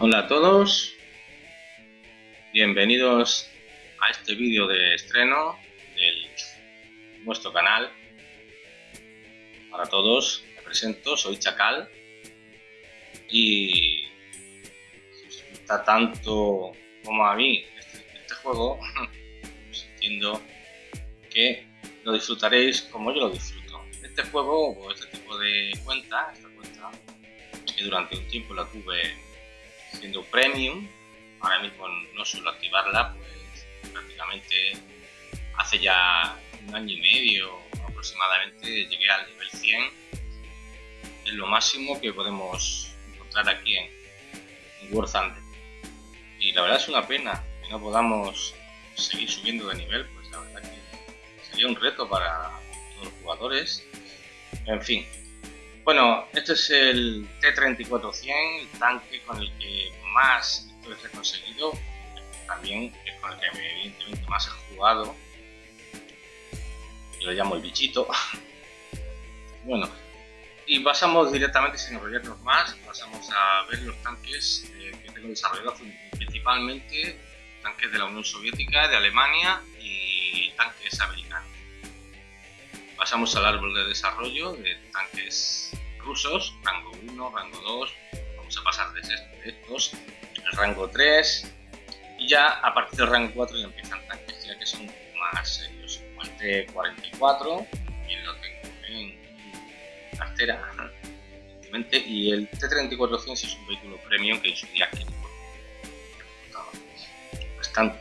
Hola a todos, bienvenidos a este vídeo de estreno de nuestro canal. Para todos, me presento, soy Chacal y si os gusta tanto como a mí este, este juego, pues entiendo que lo disfrutaréis como yo lo disfruto. Este juego o este tipo de cuenta, esta cuenta, que durante un tiempo la tuve siendo premium, ahora mismo no suelo activarla, pues prácticamente hace ya un año y medio aproximadamente llegué al nivel 100, es lo máximo que podemos encontrar aquí en, en War Thunder. Y la verdad es una pena que no podamos seguir subiendo de nivel, pues la verdad que sería un reto para todos los jugadores. En fin, bueno, este es el T-34-100, el tanque con el que más he conseguido, también es con el que evidentemente más he jugado. Yo lo llamo el bichito. bueno, y pasamos directamente, sin enrollarnos más, pasamos a ver los tanques eh, que tengo desarrollados, principalmente tanques de la Unión Soviética, de Alemania y tanques americanos. Pasamos al árbol de desarrollo de tanques rusos, rango 1, rango 2, vamos a pasar de estos, el rango 3 y ya a partir del rango 4 ya empiezan tanques ya que son más serios, el T-44, y lo tengo en cartera y el T-3400 es un vehículo premium que en su día bastante.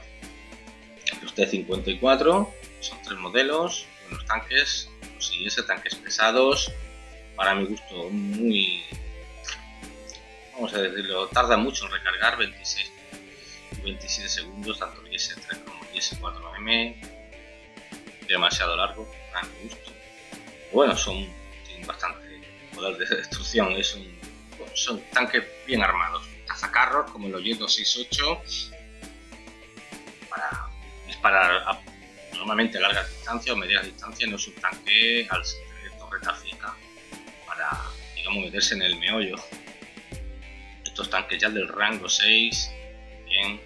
Los T-54 son tres modelos, buenos tanques, los IS, tanques pesados, para mi gusto muy, vamos a decirlo, tarda mucho en recargar, 26 27 segundos, tanto el IS-3 como el IS-4M, demasiado largo, para mi gusto. Bueno, son, tienen bastante poder de destrucción, es un, son tanques bien armados, cazacarros como el OY-268, para disparar a, normalmente largas distancias o medias distancias, no es al tener torreta fija para, digamos, meterse en el meollo. Estos tanques ya del rango 6, bien,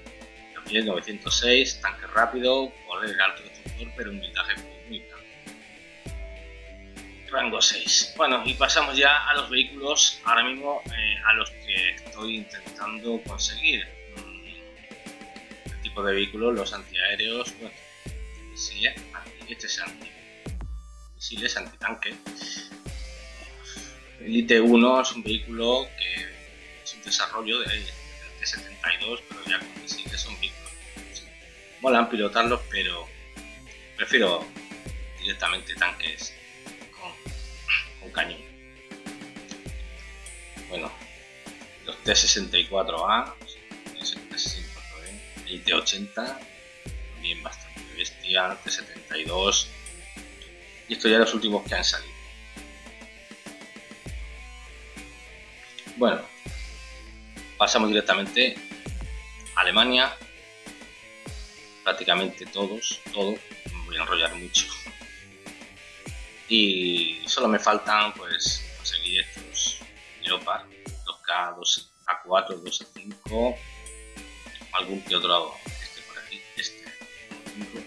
también 906, tanque rápido, poder alto destructor, pero un blindaje muy grande. Rango 6. Bueno, y pasamos ya a los vehículos, ahora mismo eh, a los que estoy intentando conseguir. Mm, el tipo de vehículos, los antiaéreos, bueno, misiles, este es anti, misiles antitanque Elite 1 es un vehículo que es un desarrollo de, de 72, pero ya sí que son vehículos. Molan pilotarlos, pero prefiero directamente tanques con, cañón. Bueno, los T-64A, el T-80, también bastante bestia, T-72, y estos ya los últimos que han salido. Bueno, pasamos directamente a Alemania. Prácticamente todos, todos. Me voy a enrollar mucho. Y solo me faltan pues conseguir estos Leopard 2K, 2 A4, 2 A5, algún que otro,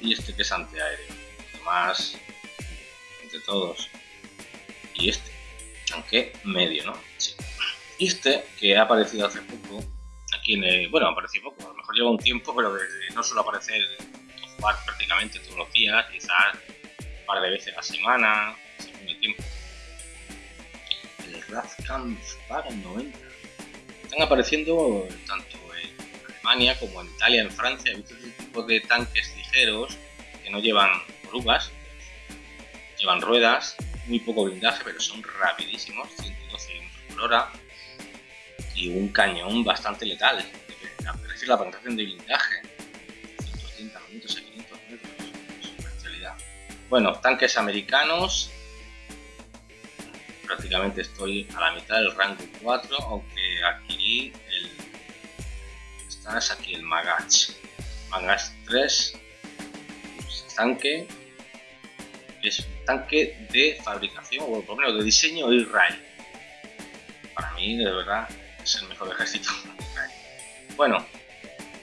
y este que es antiaéreo. Además, entre todos. Y este, aunque medio, ¿no? Sí. Este, que ha aparecido hace poco, aquí en el, bueno, apareció poco, a lo mejor lleva un tiempo, pero no suele aparecer jugar prácticamente todos los días, quizás un par de veces a la semana, según el tiempo. El Radkampfwagen 90. Están apareciendo tanto en Alemania como en Italia, en Francia, he visto este tipo de tanques que no llevan orugas, llevan ruedas, muy poco blindaje, pero son rapidísimos, 112 km por hora y un cañón bastante letal. Es la penetración de blindaje, 130 minutos a 500 metros. Bueno, tanques americanos, prácticamente estoy a la mitad del rango 4, aunque adquirí el... Está aquí el Magach. Magach 3, tanque, es un tanque de fabricación, o por lo menos de diseño Israel. Para mí, de verdad, es el mejor ejército. Bueno,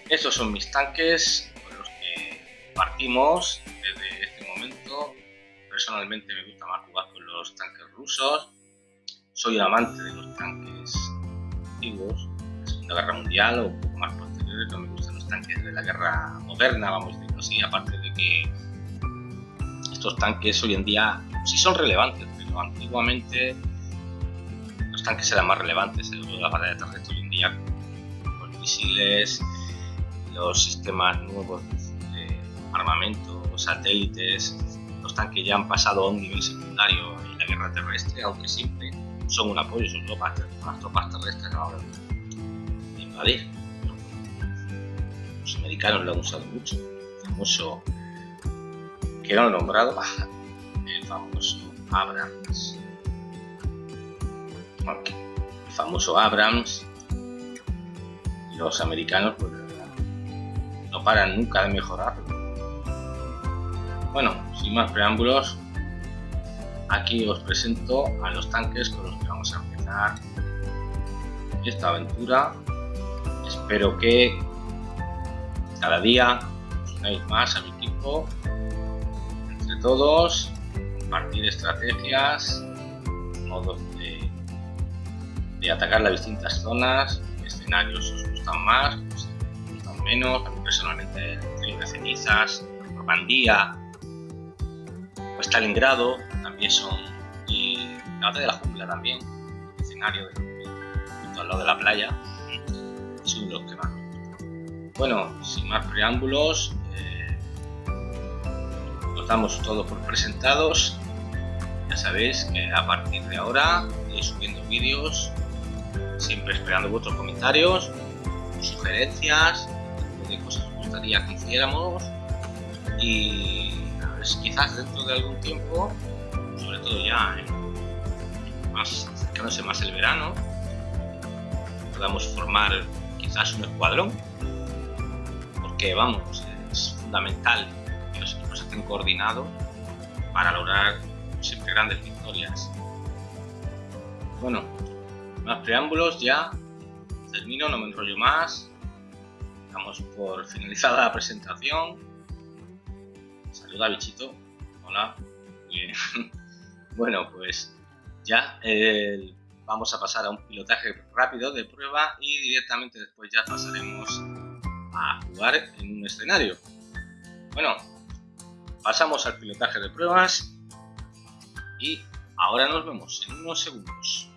estos son mis tanques con los que partimos desde este momento. Personalmente me gusta más jugar con los tanques rusos. Soy amante de los tanques antiguos, de la Segunda Guerra Mundial o un poco más posteriores. No me gustan los tanques de la guerra moderna, vamos a decirlo así, aparte de que estos tanques hoy en día sí son relevantes, pero antiguamente los tanques eran más relevantes en la batalla hoy en día los misiles, los sistemas nuevos de armamento, satélites, los tanques ya han pasado a un nivel secundario en la guerra terrestre, aunque siempre son un apoyo, son tropas, las tropas terrestres ahora de invadir. Los americanos lo han usado mucho, el que he nombrado, el famoso Abrams. El famoso Abrams. Los americanos pues, no paran nunca de mejorarlo. Bueno, sin más preámbulos, aquí os presento a los tanques con los que vamos a empezar esta aventura. Espero que cada día os unáis más a mi equipo todos, compartir estrategias, modos de, de atacar las distintas zonas, escenarios os gustan más, os gustan menos, a mí personalmente el de cenizas, Normandía o Stalingrado también son, y la de la jungla también, escenario de, al lado de la playa, son los que más Bueno, sin más preámbulos, damos todo por presentados. Ya sabéis que a partir de ahora iré subiendo vídeos, siempre esperando vuestros comentarios, sugerencias, de cosas que os gustaría que hiciéramos. Y quizás dentro de algún tiempo, sobre todo ya más acercándose más el verano, podamos formar quizás un escuadrón. Porque vamos, es fundamental estén coordinados para lograr siempre grandes victorias. Bueno, más preámbulos ya, termino, no me enrollo más. Damos por finalizada la presentación. Saluda bichito, hola, bueno, pues ya vamos a pasar a un pilotaje rápido de prueba y directamente después ya pasaremos a jugar en un escenario. Bueno, pasamos al pilotaje de pruebas y ahora nos vemos en unos segundos.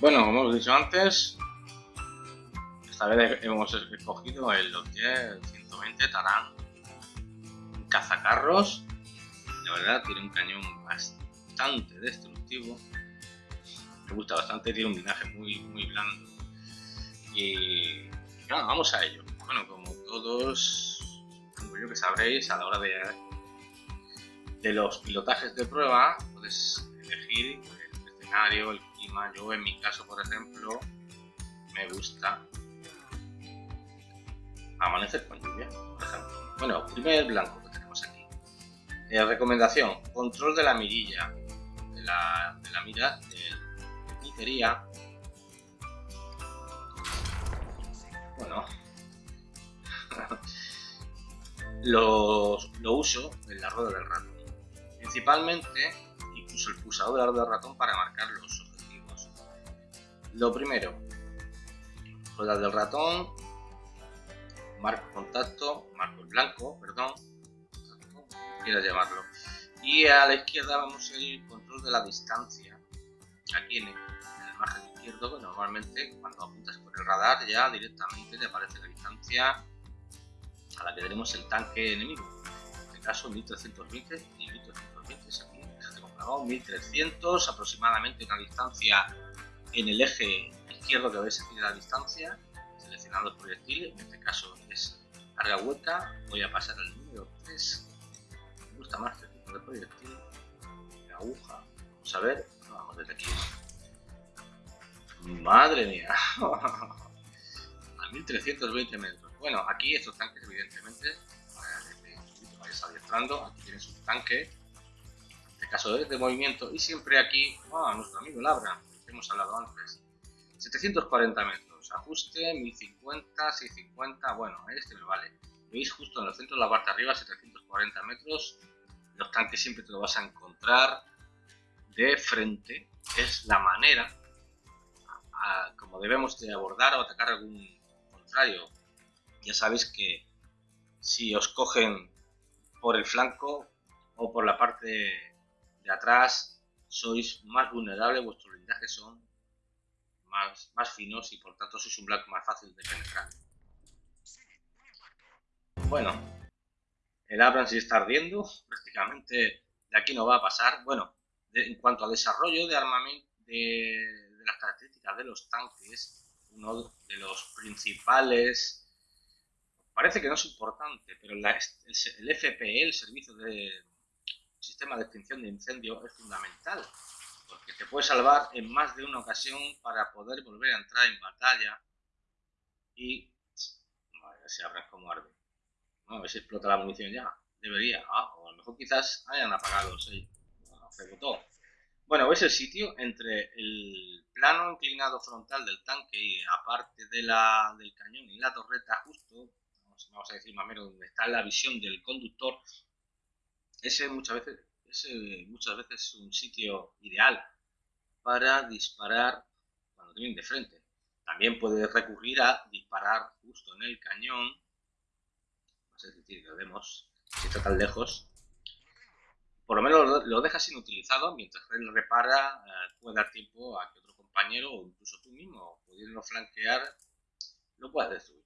Bueno, como hemos dicho antes, esta vez hemos escogido el Lotier 120 Tarán, un cazacarros. La verdad, tiene un cañón bastante destructivo. Me gusta bastante, tiene un linaje muy, muy blando. Y vamos a ello. Bueno, como todos, como yo que sabréis, a la hora de, de los pilotajes de prueba, puedes elegir el escenario, el clima. Yo en mi caso, por ejemplo, me gusta amanecer con lluvia, por ejemplo. Bueno, primer blanco que tenemos aquí. Eh, recomendación, control de la mirilla, de la, de la mira de, de bueno, lo, uso en la rueda del ratón. Principalmente, incluso el pulsador de la rueda del ratón para marcar los objetivos. Lo primero, rueda del ratón, marco contacto, marco el blanco, perdón, quieras llamarlo. Y a la izquierda vamos el control de la distancia. Aquí en el margen izquierdo, que normalmente cuando apuntas por el radar ya directamente te aparece la distancia a la que tenemos el tanque enemigo. En este caso 1320 y 1320 es aquí, 1300 aproximadamente una distancia en el eje izquierdo que veis aquí de la distancia, seleccionando el proyectil, en este caso es carga hueca, voy a pasar al número 3, me gusta más este tipo de proyectil, la aguja, vamos a ver, vamos desde aquí Madre mía. a 1320 metros. Bueno, aquí estos tanques, evidentemente, para que vayas adiestrando, aquí tienes un tanque. En este caso de, movimiento, y siempre aquí, a nuestro amigo Labra, que hemos hablado antes, 740 metros, ajuste, 1050, 650, bueno, este me vale. Veis justo en el centro de la parte de arriba, 740 metros, los tanques siempre te lo vas a encontrar de frente, es la manera como debemos de abordar o atacar algún contrario. Ya sabéis que si os cogen por el flanco o por la parte de atrás, sois más vulnerables, vuestros blindajes son más, más finos y por tanto sois un blanco más fácil de penetrar. Bueno, el Abrams está ardiendo, prácticamente de aquí no va a pasar. Bueno, en cuanto a desarrollo de armamento, de, las características de los tanques, uno de los principales, parece que no es importante, pero el, FPE, el Servicio de Sistema de Extinción de Incendio, es fundamental, porque te puede salvar en más de una ocasión para poder volver a entrar en batalla y... A ver si abres como arde. a ver si explota la munición ya. Debería. Ah, o a lo mejor quizás hayan apagado. Sí. se botó. Bueno, es el sitio entre el plano inclinado frontal del tanque y aparte de la, del cañón y la torreta justo, vamos, a decir más o menos donde está la visión del conductor, ese muchas veces, ese muchas veces es un sitio ideal para disparar cuando tienen de frente. También puedes recurrir a disparar justo en el cañón, a decir, lo vemos, si está tan lejos, por lo menos lo dejas inutilizado mientras él repara, eh, puede dar tiempo a que otro compañero o incluso tú mismo, pudiendo flanquear, lo puedas destruir.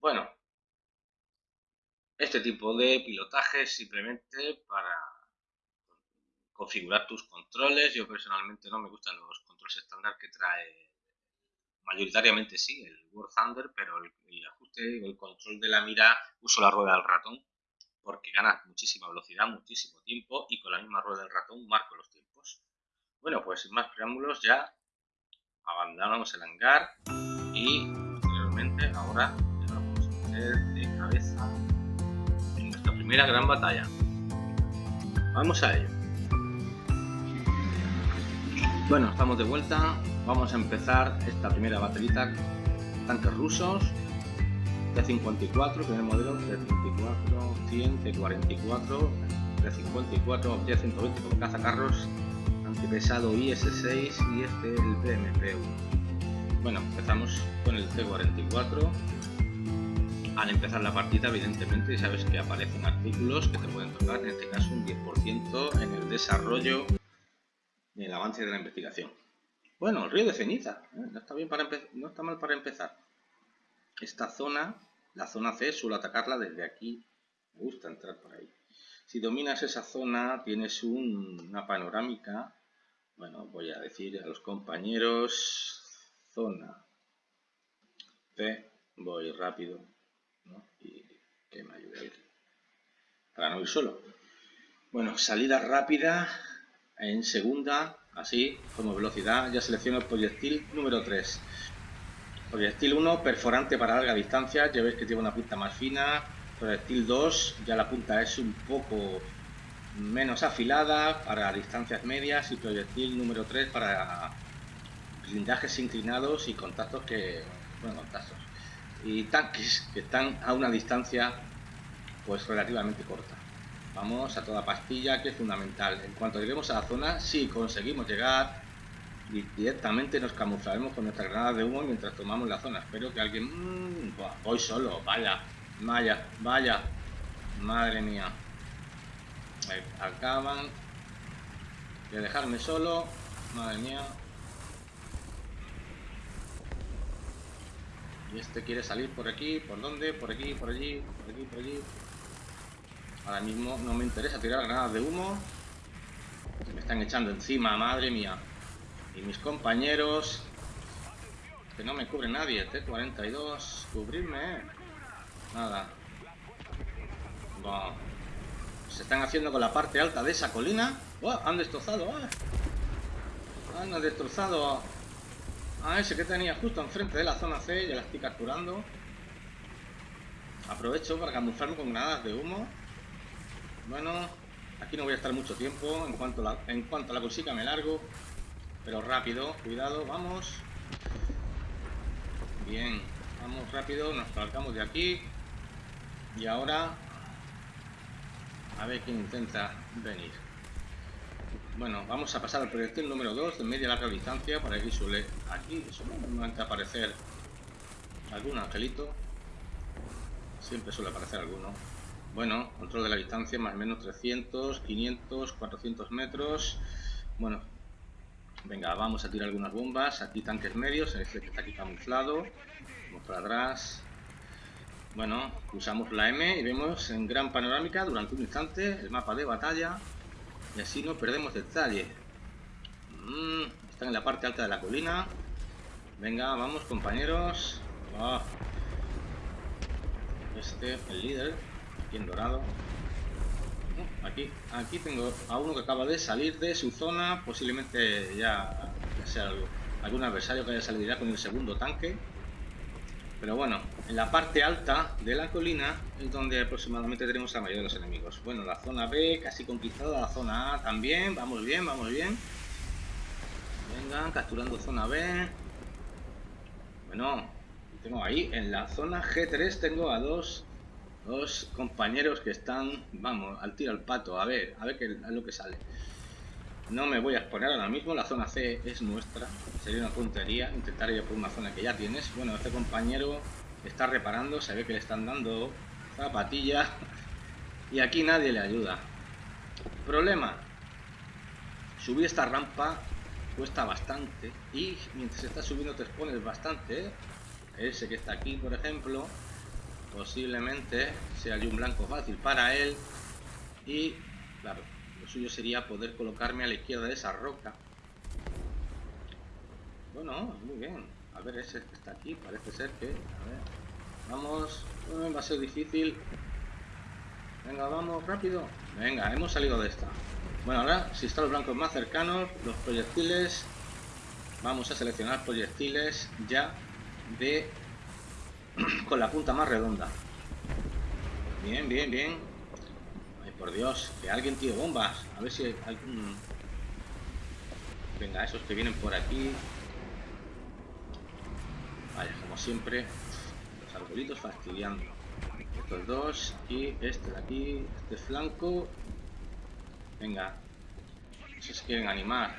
Bueno, este tipo de pilotaje es simplemente para configurar tus controles. Yo personalmente no me gustan los controles estándar que trae mayoritariamente sí, el War Thunder, pero el, ajuste o el control de la mira uso la rueda del ratón porque ganas muchísima velocidad, muchísimo tiempo y con la misma rueda del ratón marco los tiempos. Bueno, pues sin más preámbulos ya abandonamos el hangar y posteriormente ahora ya vamos a meter de cabeza primera gran batalla. Vamos a ello. Bueno, estamos de vuelta. Vamos a empezar esta primera batallita. Tanques rusos T54, primer modelo, T54, 100, T44, T54, T120 con cazacarros, antipesado IS-6 y este el PMP-1. Bueno, empezamos con el T44. Al empezar la partida, evidentemente, sabes que aparecen artículos que te pueden tocar, en este caso un 10% en el desarrollo y el avance de la investigación. Bueno, el río de ceniza, ¿eh? no, está bien para no está mal para empezar esta zona, la zona C, suelo atacarla desde aquí. Me gusta entrar por ahí. Si dominas esa zona, tienes una panorámica. Bueno, voy a decir a los compañeros, zona C, voy rápido, para no ir solo. Bueno, salida rápida en segunda, así, como velocidad, ya selecciono el proyectil número 3. Proyectil 1, perforante para larga distancia, ya veis que tiene una punta más fina. Proyectil 2, ya la punta es un poco menos afilada para distancias medias. Y proyectil número 3 para blindajes inclinados y contactos que... bueno, contactos. Y tanques que están a una distancia pues relativamente corta. Vamos a toda pastilla que es fundamental. En cuanto lleguemos a la zona, si conseguimos llegar directamente nos camuflaremos con nuestra granada de humo mientras tomamos la zona. Espero que alguien... Mmm, voy solo, vaya, vaya, vaya. Madre mía. Acaban de dejarme solo. Madre mía. Y este quiere salir por aquí, ¿por dónde? Por aquí, por allí, por aquí, por allí. Ahora mismo no me interesa tirar granadas de humo. Me están echando encima, madre mía. Y mis compañeros... Que no me cubre nadie. T-42. Cubrirme. Nada. Se están haciendo con la parte alta de esa colina. ¡Oh! Han destrozado. ¡Ah! Han destrozado a ese que tenía justo enfrente de la zona C. Ya la estoy capturando. Aprovecho para camuflarme con granadas de humo. Bueno, Aquí no voy a estar mucho tiempo. En cuanto en cuanto la consiga me largo. Pero rápido, cuidado, vamos. Bien, vamos rápido, nos colocamos de aquí. Y ahora a ver quién intenta venir. Bueno, vamos a pasar al proyectil número 2 de media larga distancia. Para aquí suele aquí suele aparecer algún angelito. Siempre suele aparecer alguno. Bueno, control de la distancia más o menos 300, 500, 400 metros. Bueno, venga, vamos a tirar algunas bombas. Aquí tanques medios, este que está aquí camuflado. Vamos para atrás. Bueno, usamos la M y vemos en gran panorámica durante un instante el mapa de batalla y así no perdemos detalle. Mm, están en la parte alta de la colina. Venga, vamos compañeros. Ah. Este, el líder, aquí en dorado. Oh, aquí, aquí tengo a uno que acaba de salir de su zona, posiblemente ya, sea algún adversario que haya salido ya con el segundo tanque. Pero bueno, en la parte alta de la colina es donde aproximadamente tenemos a mayoría de los enemigos. Bueno, la zona B casi conquistada, la zona A también, vamos bien, vamos bien. Venga, capturando zona B. Bueno, tengo ahí, en la zona G3 tengo a dos, dos compañeros que están, vamos, al tiro al pato, a ver, a ver qué es lo que sale. No me voy a exponer ahora mismo, la zona C es nuestra. Sería una puntería intentar ir por una zona que ya tienes. Bueno, este compañero está reparando, se ve que le están dando zapatilla. Y aquí nadie le ayuda. Problema. Subir esta rampa cuesta bastante. Y mientras estás subiendo te expones bastante. Ese que está aquí, por ejemplo, posiblemente sea un blanco fácil para él. Y, claro, suyo sería poder colocarme a la izquierda de esa roca. Bueno, muy bien. A ver, ese que está aquí, parece ser que... A ver, vamos. va a ser difícil. Venga, vamos, rápido. Venga, hemos salido de esta. Bueno, ahora, si están los blancos más cercanos, los proyectiles... Vamos a seleccionar proyectiles ya de... con la punta más redonda. Bien, bien, bien. Por Dios, que alguien tire bombas. A ver si hay algún... Venga, esos que vienen por aquí. Vaya, como siempre, los arbolitos fastidiando. Estos dos y este de aquí, este flanco. Venga, si se quieren animar.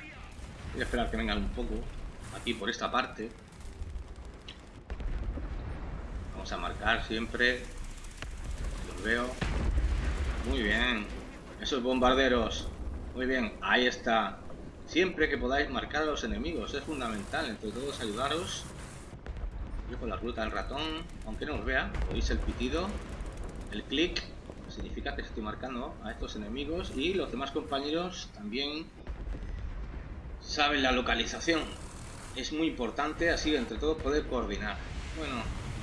Voy a esperar que vengan un poco aquí por esta parte. Vamos a marcar siempre. Los veo. Muy bien. Esos bombarderos. Muy bien, ahí está. Siempre que podáis marcar a los enemigos, es fundamental. Entre todos ayudaros. Yo con la ruta del ratón, aunque no os vea, oís el pitido, el clic, significa que estoy marcando a estos enemigos y los demás compañeros también saben la localización. Es muy importante así entre todos poder coordinar. Bueno,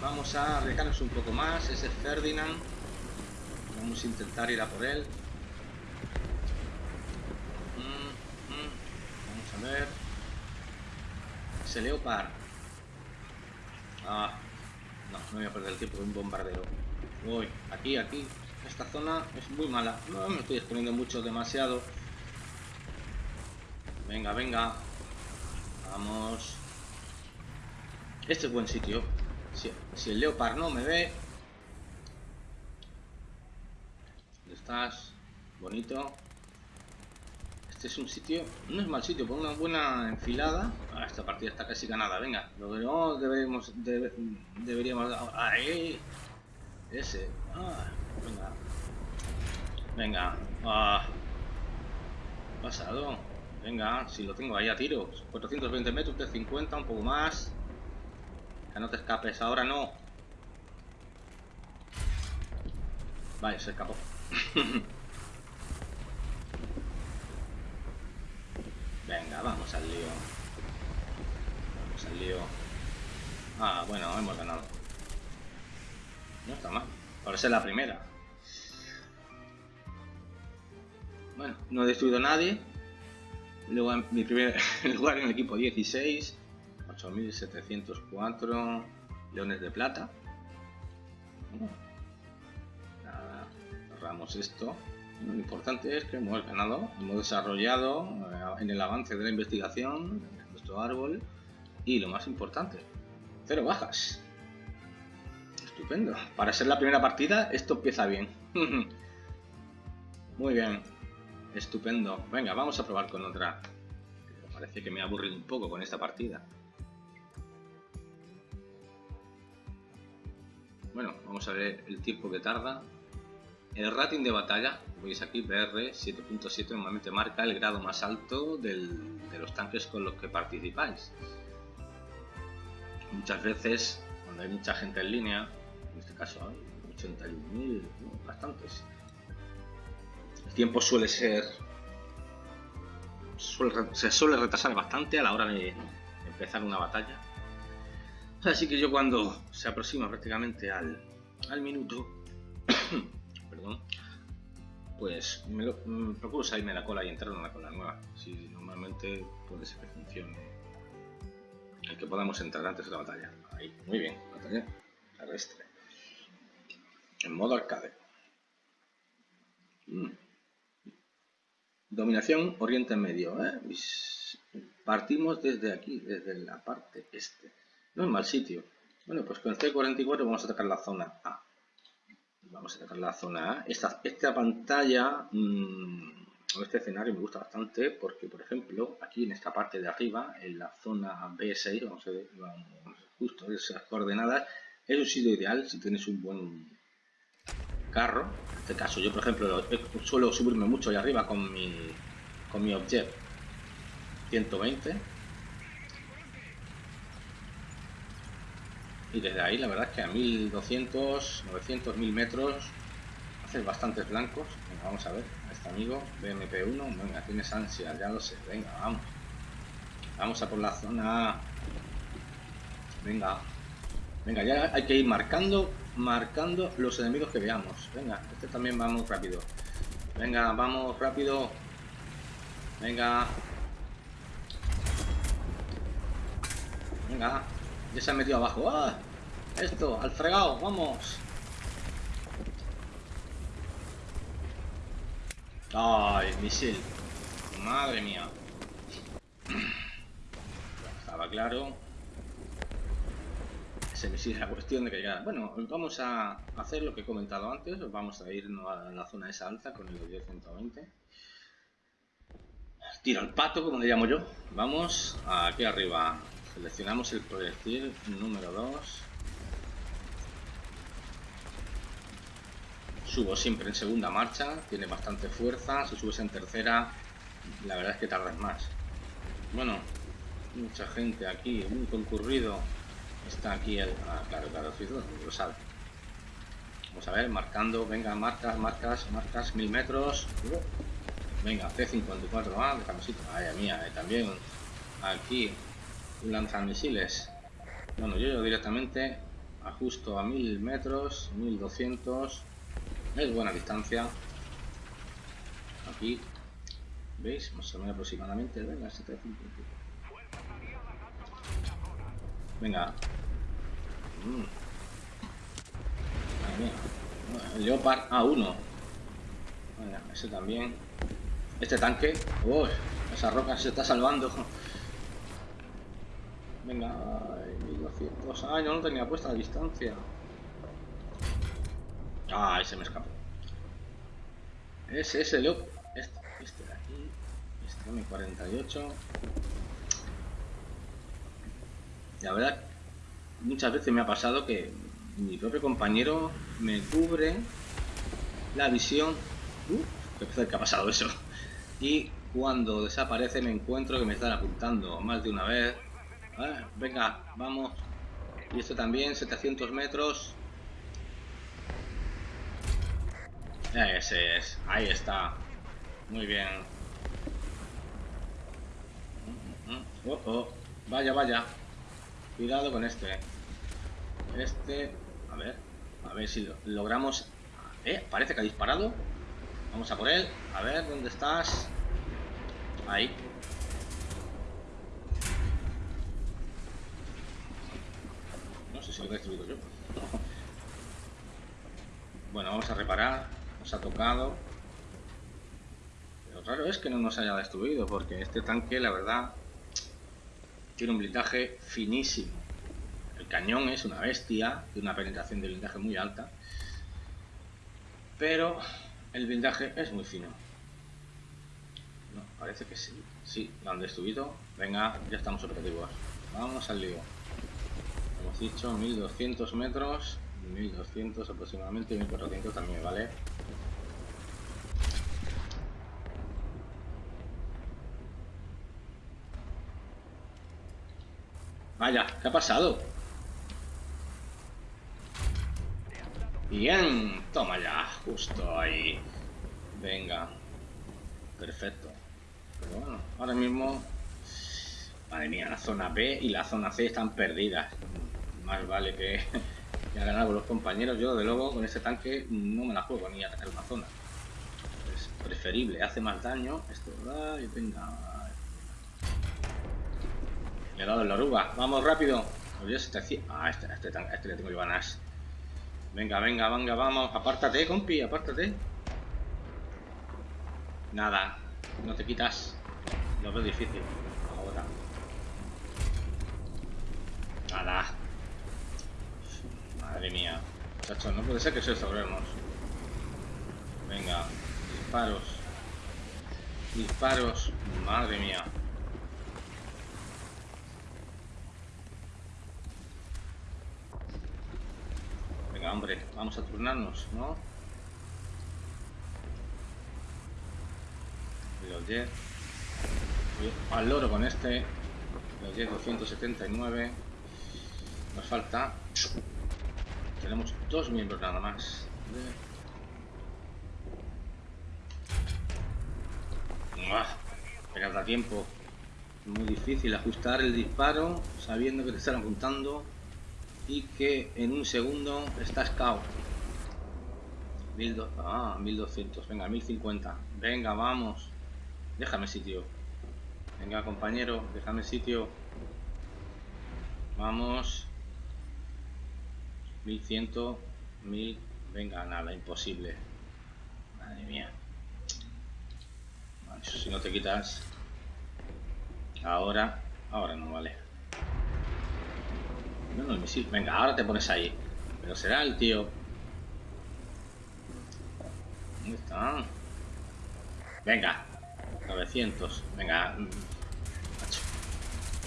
vamos a arriesgarnos un poco más. Ese Ferdinand Vamos a intentar ir a por él. Mm, mm. Vamos a ver. Ese Leopard. Ah, no, no voy a perder el tiempo de un bombardero. Voy, aquí, aquí. Esta zona es muy mala. No me estoy exponiendo mucho, demasiado. Venga, venga. Vamos. Este es buen sitio. Si, si el Leopard no me ve, Bonito. Este es un sitio, no es mal sitio, por una buena enfilada. Ah, esta partida está casi ganada, venga. Lo que no deberíamos, deberíamos... Ahí. Ese. Ah, venga. Venga. Ah. Pasado. Venga, si lo tengo ahí a tiro. 420 metros, de 50, un poco más. Que no te escapes, ahora no. Vale, se escapó. Venga, vamos al lío. Vamos al lío. Ah, bueno, hemos ganado. No está mal. Por ser la primera. Bueno, no he destruido a nadie. Luego en mi primer lugar en el equipo 16. 8704 leones de plata. Cerramos esto. Lo importante es que hemos ganado, hemos desarrollado eh, en el avance de la investigación nuestro árbol y lo más importante, cero bajas. Estupendo. Para ser la primera partida, esto empieza bien. Muy bien. Estupendo. Venga, vamos a probar con otra. Parece que me ha aburrido un poco con esta partida. Bueno, vamos a ver el tiempo que tarda. El rating de batalla, veis aquí, BR 7.7 normalmente marca el grado más alto de los tanques con los que participáis. Muchas veces, cuando hay mucha gente en línea, en este caso hay 81.000, bastantes, el tiempo suele ser... se suele retrasar bastante a la hora de empezar una batalla. Así que yo cuando se aproxima prácticamente al, al minuto, pues me, lo, mm, procuro salirme de la cola y entrar en la cola nueva. Si normalmente puede ser que funcione el que podamos entrar antes de la batalla. Ahí, muy bien, batalla terrestre. En modo arcade. Mm. Dominación Oriente Medio. ¿eh? Partimos desde aquí, desde la parte este. No es mal sitio. Bueno, pues con C44 vamos a atacar la zona A. Vamos a atacar la zona A. Esta, esta pantalla, mmm, este escenario me gusta bastante porque, por ejemplo, aquí en esta parte de arriba, en la zona B6, vamos a ver, vamos, justo esas coordenadas, es un sitio ideal si tienes un buen carro. En este caso, yo por ejemplo suelo subirme mucho ahí arriba con mi, con mi Object 120. Y desde ahí la verdad es que a 1200, 900, 1000 metros haces bastantes blancos. vamos a ver a este amigo BMP1. Venga, tienes ansia, ya lo sé. Venga, vamos. Vamos a por la zona. Venga. Venga, ya hay que ir marcando marcando los enemigos que veamos. Venga, este también vamos rápido. Venga, vamos rápido. Venga. Venga. Ya se ha metido abajo. ¡Ah! Esto, al fregado, vamos. Ay, misil. Madre mía. Estaba claro se me sigue la cuestión de que ya... Bueno, vamos a hacer lo que he comentado antes, vamos a ir a la zona esa alta con el 10-120. Tiro al pato, como le llamo yo. Vamos aquí arriba. Seleccionamos el proyectil número 2. Subo siempre en segunda marcha, tiene bastante fuerza. Si subes en tercera, la verdad es que tardas más. Bueno, mucha gente aquí, muy concurrido. Está aquí el... Ah, claro, claro, lo sabe. Vamos a ver, marcando, venga, marcas, marcas, marcas, mil metros. Venga, C54A, de sitio. Ay, mía, eh, también aquí lanzamisiles. Bueno, yo, yo directamente ajusto a mil metros, 1200. Es buena distancia. Aquí, ¿veis? Más o menos aproximadamente. Venga, 750. Venga, Mm. Leopard A1. ese también. Este tanque. Uy, esa roca se está salvando. Venga, 1200. Ay, no lo tenía puesta la distancia. Ay, se me escapó. Ese es el Este, este de aquí. Este M48. La verdad muchas veces me ha pasado que mi propio compañero me cubre la visión. Uh, qué ha pasado eso. Y cuando desaparece me encuentro que me están apuntando más de una vez. Venga, vamos. Y esto también, 700 metros. Ese es, ahí está. Muy bien. Mm, mm, mm. Oh, oh. Vaya, vaya. Cuidado con este. Este... A ver. A ver si lo, logramos... Eh, parece que ha disparado. Vamos a por él. A ver, ¿dónde estás? Ahí. No sé si lo he destruido yo. bueno, vamos a reparar. Nos ha tocado. raro es que no nos haya destruido, porque este tanque, la verdad, tiene un blindaje finísimo. El cañón es una bestia, tiene una penetración de blindaje muy alta, pero el blindaje es muy fino. No, parece que sí. Sí, lo han destruido. Venga, ya estamos operativos. Vamos al lío. Hemos dicho 1200 metros, 1200 aproximadamente, 1400 también, ¿vale? Vaya, ¿qué ha pasado? Bien, toma ya, justo ahí. Venga. Perfecto. Pero bueno, ahora mismo... Madre mía, la zona B y la zona C están perdidas. Más vale que, que con los compañeros. Yo, de luego, con este tanque no me la juego ni a atacar una zona. Es preferible, hace más daño. Esto, y venga, le he dado en la oruga. Vamos rápido. Este ah, este, este, este le tengo ganas. Venga, venga, venga, vamos. Apártate, compi, apártate. Nada. No te quitas. Lo veo difícil. Ahora. Nada. Madre mía. Chacho, no puede ser que se sobremos. Venga. Disparos. Disparos. Madre mía. hombre, vamos a turnarnos, ¿no? Los 10. Al loro con este. Los 10, 279. Nos falta. Tenemos dos miembros nada más. Pero da tiempo. Muy difícil ajustar el disparo sabiendo que te están apuntando y que en un segundo estás cao. Ah, 1200, venga, 1050. Venga, vamos. Déjame sitio. Venga, compañero, déjame sitio. Vamos. 1100, 1000. Venga, nada, imposible. Madre mía. si no te quitas. Ahora, ahora no vale. No, el misil. Venga, ahora te pones ahí. Pero será el tío. ¿Dónde está? Venga. 900. Venga.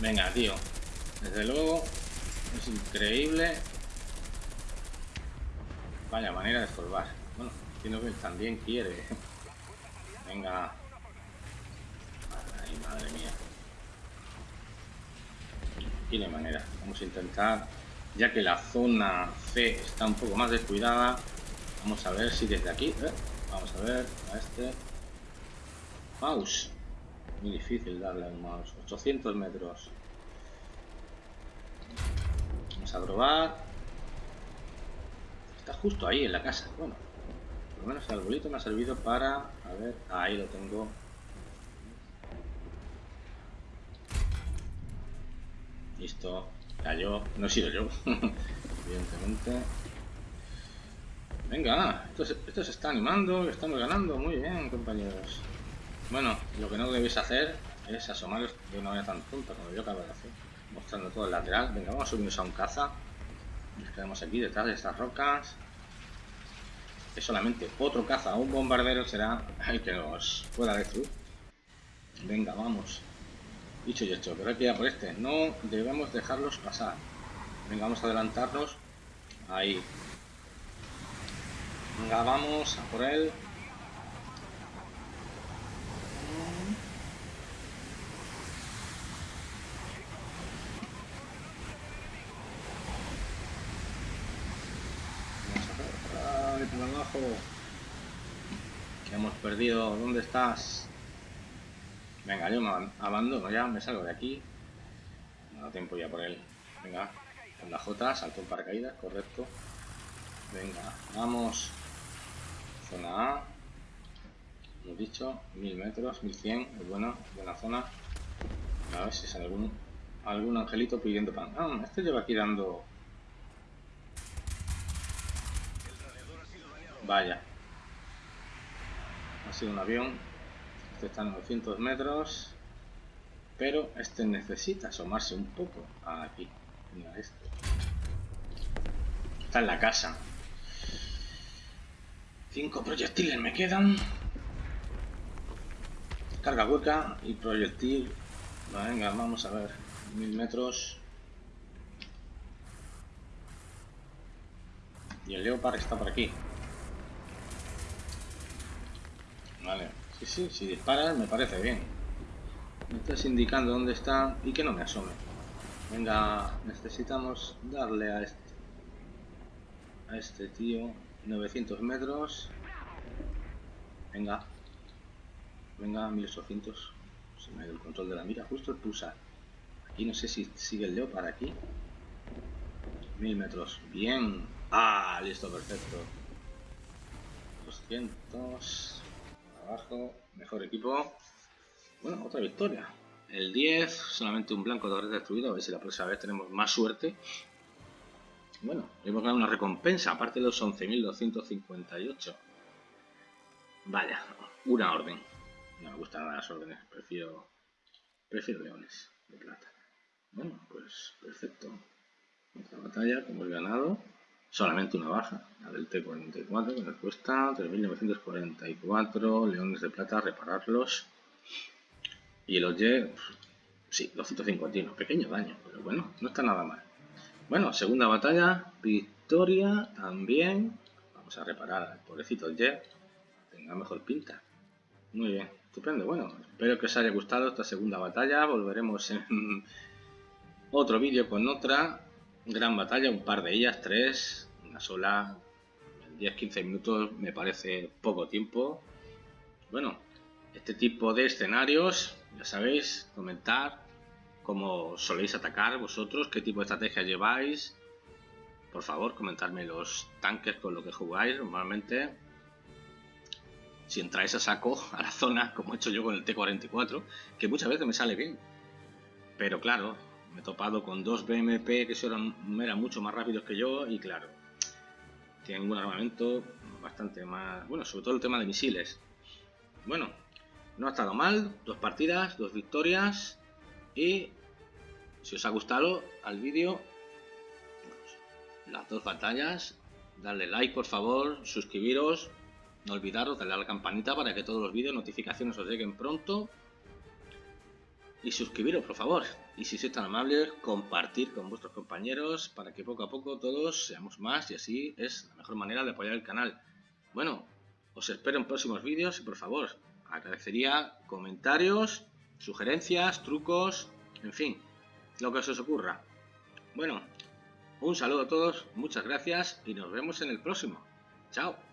Venga, tío. Desde luego. Es increíble. Vaya manera de estorbar. Bueno, entiendo que él también quiere. Venga. Ay, madre mía tiene manera. Vamos a intentar, ya que la zona C está un poco más descuidada, vamos a ver si desde aquí, ¿eh? vamos a ver a este mouse. Muy difícil darle al mouse. 800 metros. Vamos a probar. Está justo ahí en la casa. Bueno, por lo menos el arbolito me ha servido para... A ver, ahí lo tengo Listo, cayó. No he sido yo, evidentemente. Venga, esto se, está animando, estamos ganando. Muy bien, compañeros. Bueno, lo que no debéis hacer es asomaros de una manera tan tonta como yo acabo de hacer. Mostrando todo el lateral. Venga, vamos a subirnos a un caza. Nos quedamos aquí detrás de estas rocas. Que solamente otro caza un bombardero será el que nos pueda destruir. Venga, vamos. Dicho y hecho, pero hay que ir a por este. No debemos dejarlos pasar. Venga, vamos a adelantarnos. Ahí. Venga, vamos a por él. Vamos a ver. por abajo. hemos perdido. ¿Dónde estás? Venga, yo me abandono ya, me salgo de aquí. No da tiempo ya por él. Venga, con la J, salto en paracaídas, correcto. Venga, vamos. Zona A. Hemos dicho, 1000 metros, 1100, es buena, buena zona. A ver si sale algún, algún angelito pidiendo pan. Ah, este lleva aquí dando... Vaya. Ha sido un avión Este está a 900 metros. Pero este necesita asomarse un poco. Aquí. Mira este. Está en la casa. Cinco proyectiles me quedan. Carga hueca y proyectil. Venga, vamos a ver. Mil metros. Y el Leopard está por aquí. Vale. Sí, sí, si disparas me parece bien. Me estás indicando dónde está y que no me asome. Venga, necesitamos darle a este, a este tío 900 metros. Venga. Venga, 1800. Se me ha el control de la mira, justo el pulsar. Aquí no sé si sigue el Leopard aquí. 1000 metros. Bien. Ah, listo, perfecto. 200. Mejor equipo. Bueno, otra victoria. El 10, solamente un blanco red destruido. A ver si la próxima vez tenemos más suerte. Bueno, hemos ganado una recompensa, aparte de los 11.258. Vaya, una orden. No me gustan las órdenes, prefiero, prefiero leones de plata. Bueno, pues perfecto. Otra batalla que hemos ganado. Solamente una baja, la del T-44, que nos cuesta 3.944 leones de plata repararlos. Y el OYE, sí, 251, pequeño daño, pero bueno, no está nada mal. Bueno, segunda batalla, victoria también. Vamos a reparar al pobrecito Jet, tenga mejor pinta. Muy bien, estupendo. Bueno, espero que os haya gustado esta segunda batalla. Volveremos en otro vídeo con otra gran batalla, un par de ellas, tres, una sola, 10-15 minutos me parece poco tiempo. Bueno, este tipo de escenarios, ya sabéis, comentar, cómo soléis atacar vosotros, qué tipo de estrategia lleváis. Por favor, comentadme los tanques con los que jugáis normalmente. Si entráis a saco a la zona, como he hecho yo con el T-44, que muchas veces me sale bien. Pero claro, me he topado con dos BMP que eran, eran mucho más rápidos que yo y claro, tienen un armamento bastante más... Bueno, sobre todo el tema de misiles. Bueno, no ha estado mal, dos partidas, dos victorias y si os ha gustado al vídeo, las dos batallas, darle like por favor, suscribiros, no olvidaros, darle a la campanita para que todos los vídeos, notificaciones os lleguen pronto. Y suscribiros, por favor. Y si sois tan amables, compartir con vuestros compañeros para que poco a poco todos seamos más y así es la mejor manera de apoyar el canal. Bueno, os espero en próximos vídeos y por favor, agradecería comentarios, sugerencias, trucos, en fin, lo que os ocurra. Bueno, un saludo a todos, muchas gracias y nos vemos en el próximo. Chao.